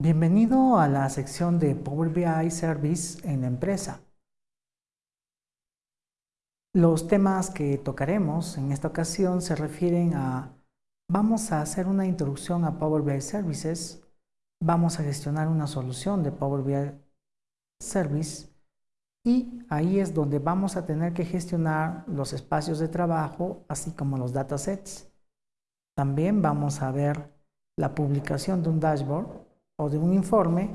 Bienvenido a la sección de Power BI Service en la empresa. Los temas que tocaremos en esta ocasión se refieren a vamos a hacer una introducción a Power BI Services, vamos a gestionar una solución de Power BI Service y ahí es donde vamos a tener que gestionar los espacios de trabajo así como los datasets. También vamos a ver la publicación de un dashboard o de un informe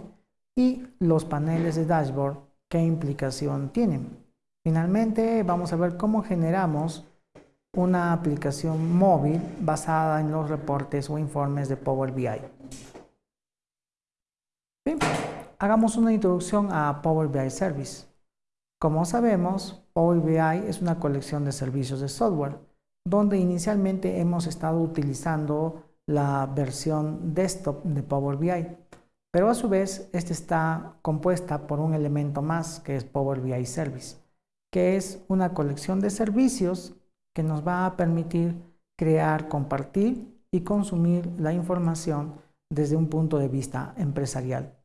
y los paneles de dashboard, qué implicación tienen. Finalmente, vamos a ver cómo generamos una aplicación móvil basada en los reportes o informes de Power BI. hagamos una introducción a Power BI Service. Como sabemos, Power BI es una colección de servicios de software, donde inicialmente hemos estado utilizando la versión desktop de Power BI, pero a su vez esta está compuesta por un elemento más que es Power BI Service, que es una colección de servicios que nos va a permitir crear, compartir y consumir la información desde un punto de vista empresarial.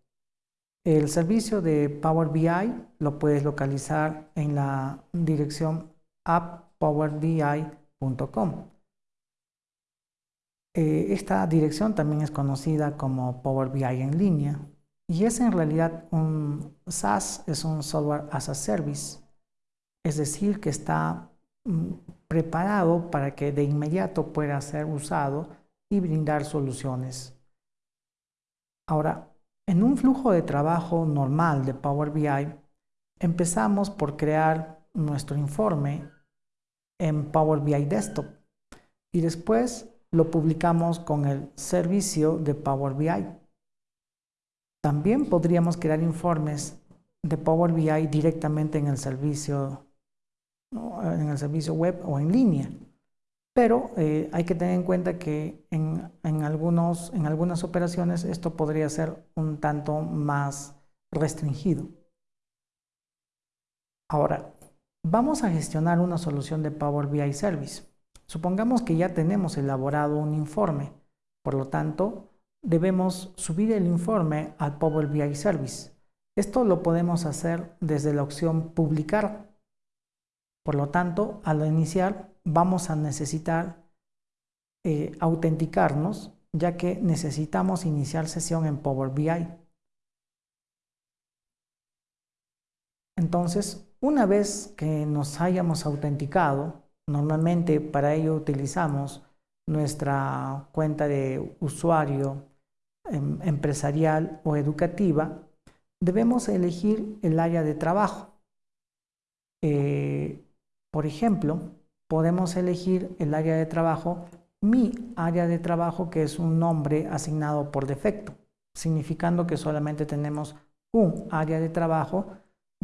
El servicio de Power BI lo puedes localizar en la dirección apppowerbi.com. Eh, esta dirección también es conocida como Power BI en línea y es en realidad un SaaS, es un Software as a Service, es decir, que está mm, preparado para que de inmediato pueda ser usado y brindar soluciones. Ahora, en un flujo de trabajo normal de Power BI, empezamos por crear nuestro informe en Power BI Desktop y después lo publicamos con el servicio de Power BI. También podríamos crear informes de Power BI directamente en el servicio, en el servicio web o en línea. Pero eh, hay que tener en cuenta que en, algunos, en algunas operaciones esto podría ser un tanto más restringido. Ahora, vamos a gestionar una solución de Power BI Service. Supongamos que ya tenemos elaborado un informe, por lo tanto, debemos subir el informe al Power BI Service. Esto lo podemos hacer desde la opción publicar. Por lo tanto, al iniciar vamos a necesitar eh, autenticarnos, ya que necesitamos iniciar sesión en Power BI. Entonces, una vez que nos hayamos autenticado, Normalmente para ello utilizamos nuestra cuenta de usuario em, empresarial o educativa. Debemos elegir el área de trabajo. Eh, por ejemplo, podemos elegir el área de trabajo, mi área de trabajo, que es un nombre asignado por defecto, significando que solamente tenemos un área de trabajo,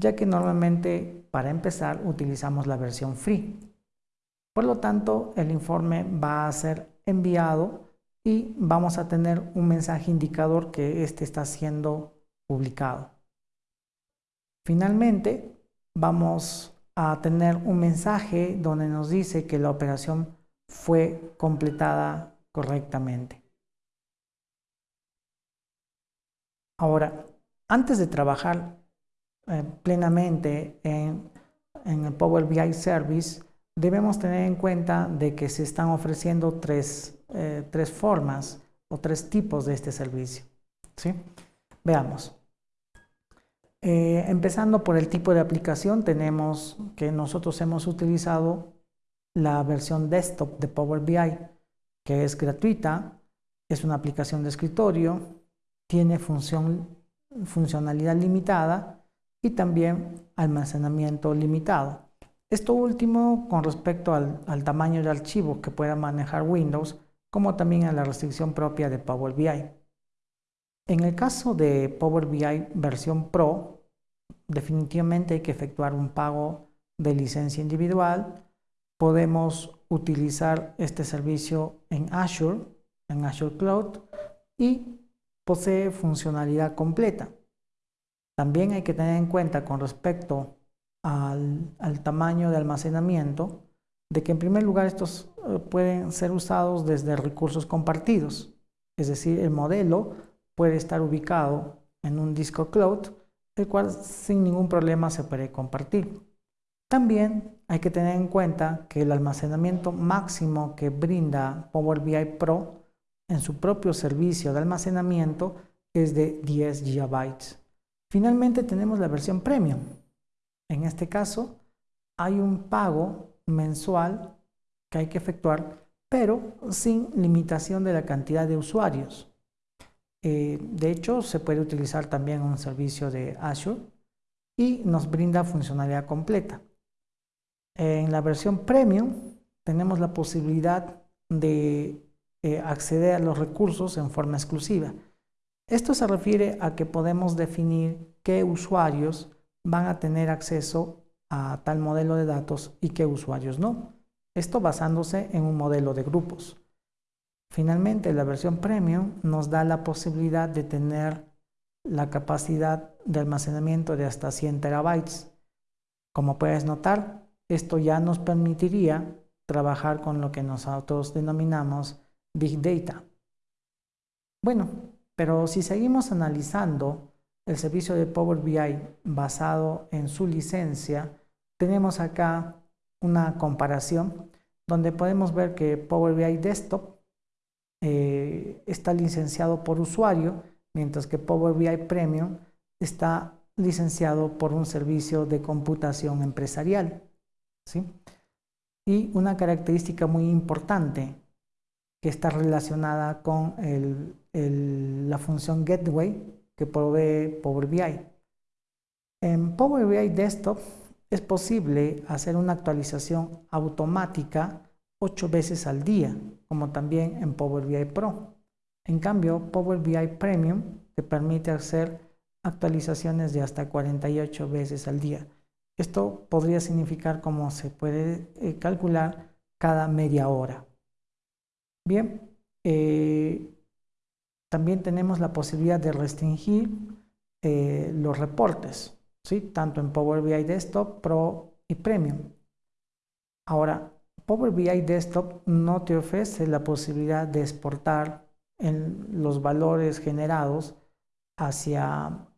ya que normalmente para empezar utilizamos la versión free. Por lo tanto, el informe va a ser enviado y vamos a tener un mensaje indicador que este está siendo publicado. Finalmente, vamos a tener un mensaje donde nos dice que la operación fue completada correctamente. Ahora, antes de trabajar eh, plenamente en, en el Power BI Service, debemos tener en cuenta de que se están ofreciendo tres, eh, tres formas o tres tipos de este servicio. ¿sí? Veamos. Eh, empezando por el tipo de aplicación, tenemos que nosotros hemos utilizado la versión desktop de Power BI, que es gratuita, es una aplicación de escritorio, tiene función, funcionalidad limitada y también almacenamiento limitado. Esto último con respecto al, tamaño de archivo que pueda manejar Windows, como también a la restricción propia de Power BI. En el caso de Power BI versión Pro, definitivamente hay que efectuar un pago de licencia individual. Podemos utilizar este servicio en Azure, en Azure Cloud, y posee funcionalidad completa. También hay que tener en cuenta con respecto al, tamaño de almacenamiento, de que en primer lugar estos eh, pueden ser usados desde recursos compartidos, es decir, el modelo puede estar ubicado en un disco cloud, el cual sin ningún problema se puede compartir. También hay que tener en cuenta que el almacenamiento máximo que brinda Power BI Pro en su propio servicio de almacenamiento es de 10 GB. Finalmente tenemos la versión Premium. En este caso hay un pago mensual que hay que efectuar, pero sin limitación de la cantidad de usuarios. Eh, de hecho, se puede utilizar también un servicio de Azure y nos brinda funcionalidad completa. En la versión Premium tenemos la posibilidad de eh, acceder a los recursos en forma exclusiva. Esto se refiere a que podemos definir qué usuarios van a tener acceso a tal modelo de datos y qué usuarios no. Esto basándose en un modelo de grupos. Finalmente, la versión Premium nos da la posibilidad de tener la capacidad de almacenamiento de hasta 100 terabytes. Como puedes notar, esto ya nos permitiría trabajar con lo que nosotros denominamos Big Data. Bueno, pero si seguimos analizando el servicio de Power BI basado en su licencia, tenemos acá una comparación donde podemos ver que Power BI Desktop eh, está licenciado por usuario, mientras que Power BI Premium está licenciado por un servicio de computación empresarial. ¿sí? Y una característica muy importante que está relacionada con la función Gateway que provee Power BI. En Power BI Desktop es posible hacer una actualización automática ocho veces al día, como también en Power BI Pro. En cambio, Power BI Premium te permite hacer actualizaciones de hasta 48 veces al día. Esto podría significar como se puede eh, calcular cada media hora. Bien, eh, también tenemos la posibilidad de restringir eh, los reportes, ¿sí? tanto en Power BI Desktop, Pro y Premium. Ahora, Power BI Desktop no te ofrece la posibilidad de exportar los valores generados hacia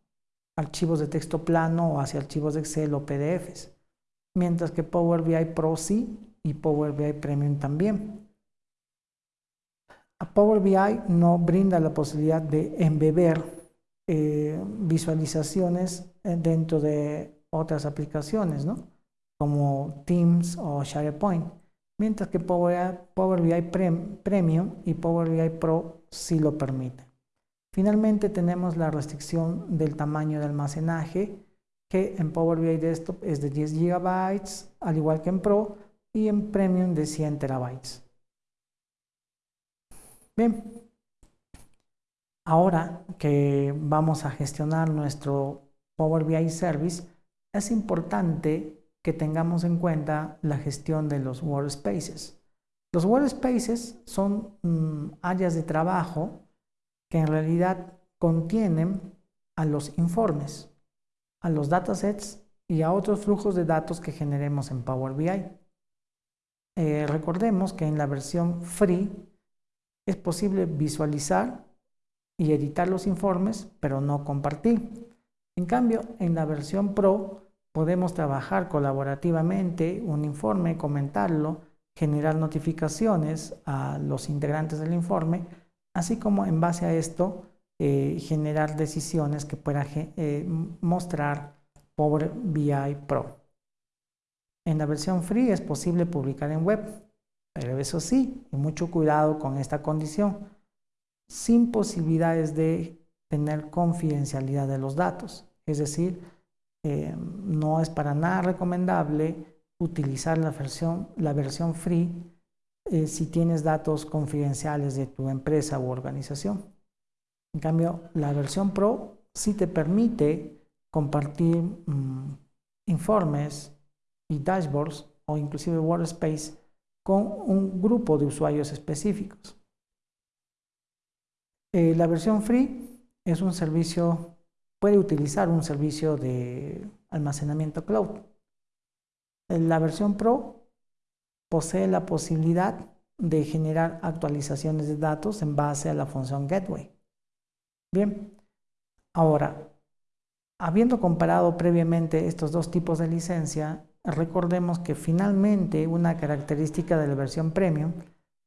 archivos de texto plano o hacia archivos de Excel o PDFs, mientras que Power BI Pro sí y Power BI Premium también. Power BI no brinda la posibilidad de embeber eh, visualizaciones eh, dentro de otras aplicaciones, como Teams o SharePoint mientras que Power, BI Premium y Power BI Pro sí lo permiten. Finalmente tenemos la restricción del tamaño de almacenaje que en Power BI Desktop es de 10 GB, al igual que en Pro, y en Premium de 100 TB. Bien, ahora que vamos a gestionar nuestro Power BI Service, es importante que tengamos en cuenta la gestión de los workspaces. Los workspaces son mm, áreas de trabajo que en realidad contienen a los informes, a los datasets y a otros flujos de datos que generemos en Power BI. Eh, recordemos que en la versión free es posible visualizar y editar los informes, pero no compartir. En cambio, en la versión Pro Podemos trabajar colaborativamente un informe, comentarlo, generar notificaciones a los integrantes del informe, así como en base a esto eh, generar decisiones que pueda eh, mostrar Power BI Pro. En la versión free es posible publicar en web, pero eso sí, mucho cuidado con esta condición, sin posibilidades de tener confidencialidad de los datos, es decir, eh, no es para nada recomendable utilizar la versión, free eh, si tienes datos confidenciales de tu empresa u organización. En cambio, la versión Pro sí te permite compartir mm, informes y dashboards o inclusive Workspace con un grupo de usuarios específicos. Eh, la versión free es un servicio puede utilizar un servicio de almacenamiento cloud. La versión Pro posee la posibilidad de generar actualizaciones de datos en base a la función Gateway. Bien, ahora, habiendo comparado previamente estos dos tipos de licencia, recordemos que finalmente una característica de la versión premium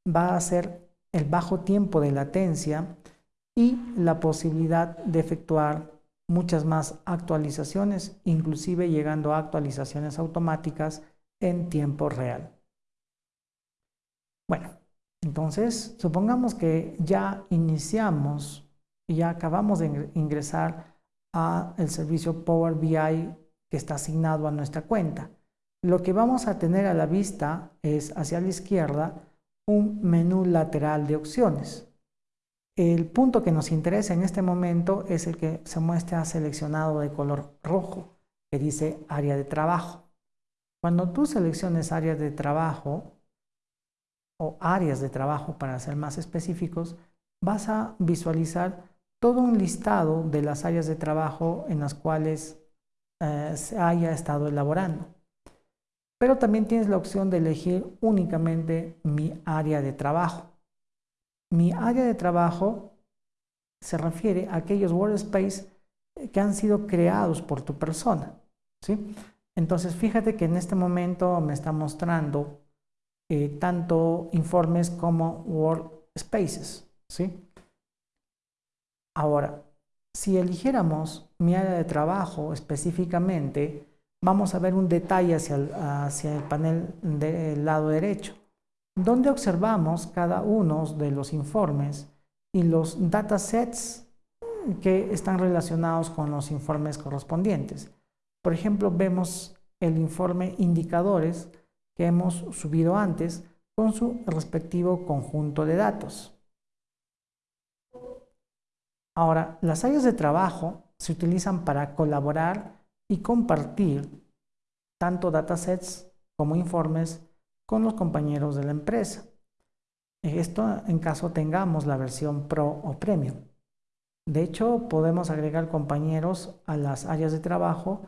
va a ser el bajo tiempo de latencia y la posibilidad de efectuar muchas más actualizaciones, inclusive llegando a actualizaciones automáticas en tiempo real. Bueno, entonces supongamos que ya iniciamos y ya acabamos de ingresar a el servicio Power BI que está asignado a nuestra cuenta. Lo que vamos a tener a la vista es hacia la izquierda un menú lateral de opciones. El punto que nos interesa en este momento es el que se muestra seleccionado de color rojo, que dice área de trabajo. Cuando tú selecciones áreas de trabajo, o áreas de trabajo para ser más específicos, vas a visualizar todo un listado de las áreas de trabajo en las cuales eh, se haya estado elaborando. Pero también tienes la opción de elegir únicamente mi área de trabajo. Mi área de trabajo se refiere a aquellos workspace que han sido creados por tu persona. ¿sí? Entonces, fíjate que en este momento me está mostrando eh, tanto informes como workspaces. ¿sí? Ahora, si eligiéramos mi área de trabajo específicamente, vamos a ver un detalle hacia el, panel del lado derecho donde observamos cada uno de los informes y los datasets que están relacionados con los informes correspondientes. Por ejemplo, vemos el informe indicadores que hemos subido antes con su respectivo conjunto de datos. Ahora, las áreas de trabajo se utilizan para colaborar y compartir tanto datasets como informes con los compañeros de la empresa. Esto en caso tengamos la versión Pro o Premium. De hecho, podemos agregar compañeros a las áreas de trabajo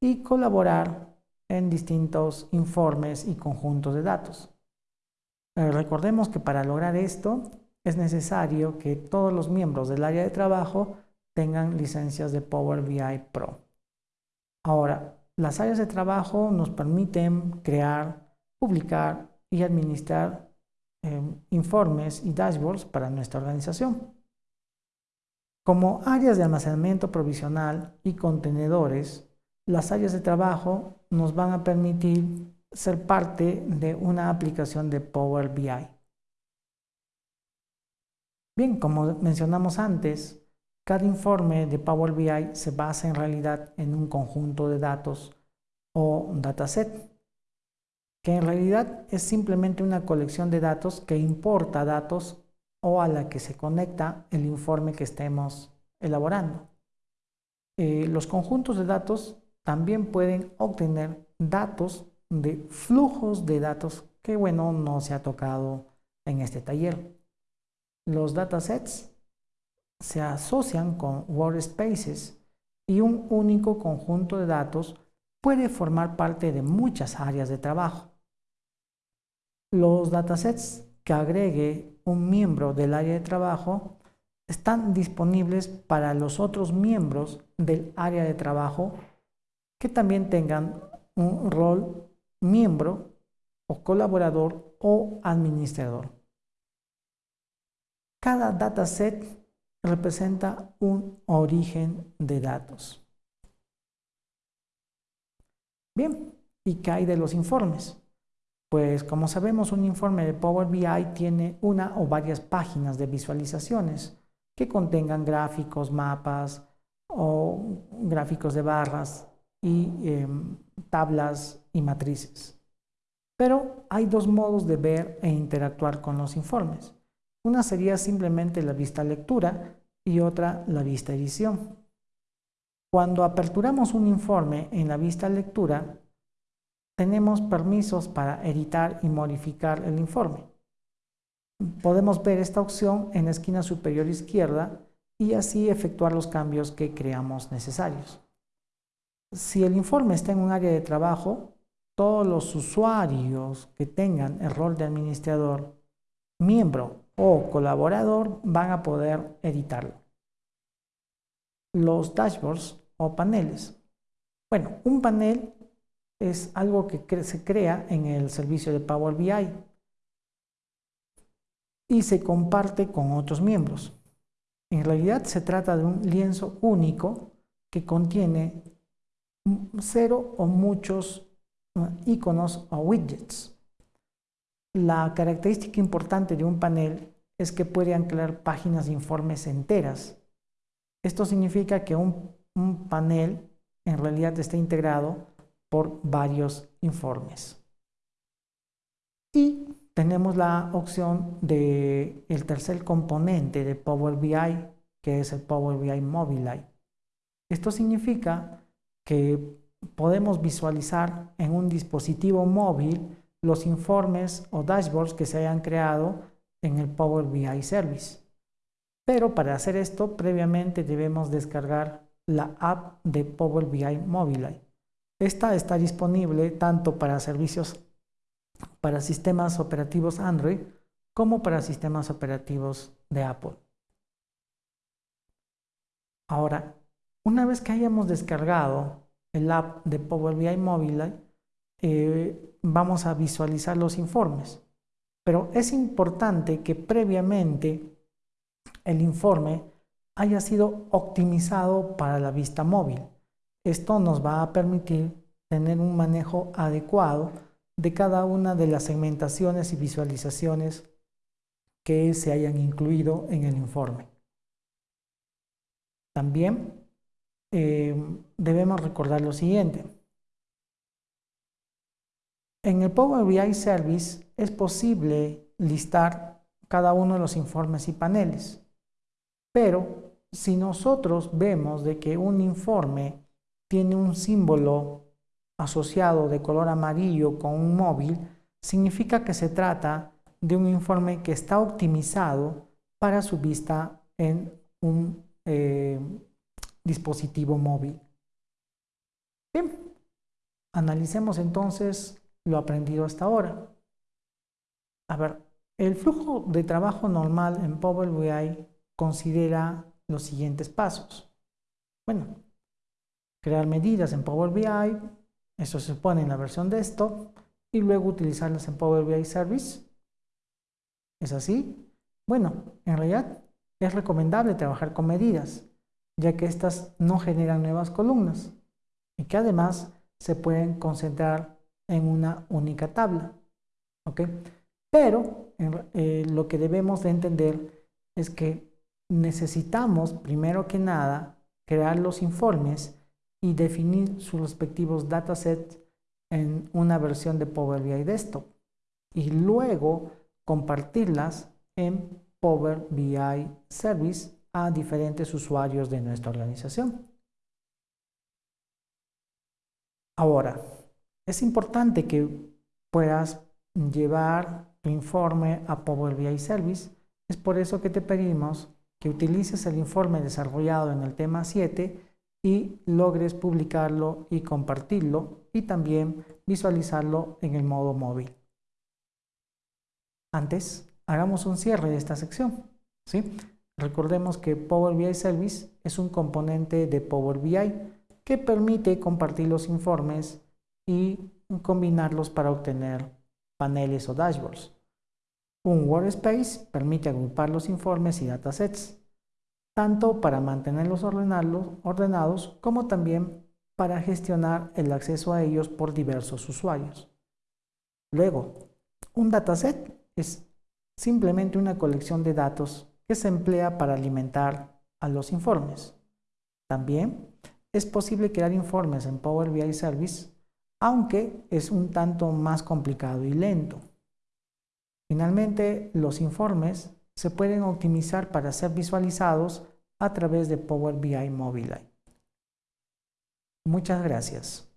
y colaborar en distintos informes y conjuntos de datos. Eh, recordemos que para lograr esto es necesario que todos los miembros del área de trabajo tengan licencias de Power BI Pro. Ahora, las áreas de trabajo nos permiten crear publicar y administrar em, informes y dashboards para nuestra organización. Como áreas de almacenamiento provisional y contenedores, las áreas de trabajo nos van a permitir ser parte de una aplicación de Power BI. Bien, como mencionamos antes, cada informe de Power BI se basa en realidad en un conjunto de datos o dataset que en realidad es simplemente una colección de datos que importa datos o a la que se conecta el informe que estemos elaborando. Eh, los conjuntos de datos también pueden obtener datos de flujos de datos que, bueno, no se ha tocado en este taller. Los datasets se asocian con workspaces y un único conjunto de datos puede formar parte de muchas áreas de trabajo. Los datasets que agregue un miembro del área de trabajo están disponibles para los otros miembros del área de trabajo que también tengan un rol miembro o colaborador o administrador. Cada dataset representa un origen de datos. Bien, ¿y qué hay de los informes? Pues como sabemos, un informe de Power BI tiene una o varias páginas de visualizaciones que contengan gráficos, mapas o gráficos de barras y em, tablas y matrices. Pero hay dos modos de ver e interactuar con los informes. Una sería simplemente la vista lectura y otra la vista edición. Cuando aperturamos un informe en la vista lectura, tenemos permisos para editar y modificar el informe. Podemos ver esta opción en la esquina superior izquierda y así efectuar los cambios que creamos necesarios. Si el informe está en un área de trabajo, todos los usuarios que tengan el rol de administrador, miembro o colaborador van a poder editarlo. los dashboards o paneles. Bueno, un panel es algo que se crea en el servicio de Power BI y se comparte con otros miembros. En realidad se trata de un lienzo único que contiene cero o muchos iconos o widgets. La característica importante de un panel es que puede anclar páginas de informes enteras. Esto significa que un, panel en realidad está integrado por varios informes. Y tenemos la opción del el tercer componente de Power BI, que es el Power BI Mobile. Esto significa que podemos visualizar en un dispositivo móvil los informes o dashboards que se hayan creado en el Power BI Service. Pero para hacer esto, previamente debemos descargar la app de Power BI Mobile. Esta está disponible tanto para servicios para sistemas operativos Android como para sistemas operativos de Apple. Ahora, una vez que hayamos descargado el app de Power BI Mobile, eh, vamos a visualizar los informes. Pero es importante que previamente el informe haya sido optimizado para la vista móvil. Esto nos va a permitir tener un manejo adecuado de cada una de las segmentaciones y visualizaciones que se hayan incluido en el informe. También eh, debemos recordar lo siguiente. En el Power BI Service es posible listar cada uno de los informes y paneles, pero si nosotros vemos de que un informe tiene un símbolo asociado de color amarillo con un móvil, significa que se trata de un informe que está optimizado para su vista en un eh, dispositivo móvil. Bien, analicemos entonces lo aprendido hasta ahora. A ver, el flujo de trabajo normal en Power BI considera los siguientes pasos. Bueno, crear medidas en Power BI, eso se pone en la versión de esto, y luego utilizarlas en Power BI Service. ¿Es así? Bueno, en realidad es recomendable trabajar con medidas, ya que estas no generan nuevas columnas y que además se pueden concentrar en una única tabla. ¿ok? Pero eh, lo que debemos de entender es que necesitamos, primero que nada, crear los informes y definir sus respectivos datasets en una versión de Power BI Desktop y luego compartirlas en Power BI Service a diferentes usuarios de nuestra organización. Ahora, es importante que puedas llevar tu informe a Power BI Service. Es por eso que te pedimos que utilices el informe desarrollado en el tema 7 y logres publicarlo y compartirlo y también visualizarlo en el modo móvil. Antes, hagamos un cierre de esta sección. ¿sí? Recordemos que Power BI Service es un componente de Power BI que permite compartir los informes y combinarlos para obtener paneles o dashboards. Un workspace permite agrupar los informes y datasets, tanto para mantenerlos ordenados como también para gestionar el acceso a ellos por diversos usuarios. Luego, un dataset es simplemente una colección de datos que se emplea para alimentar a los informes. También es posible crear informes en Power BI Service aunque es un tanto más complicado y lento. Finalmente, los informes se pueden optimizar para ser visualizados a través de Power BI Mobile. Muchas gracias.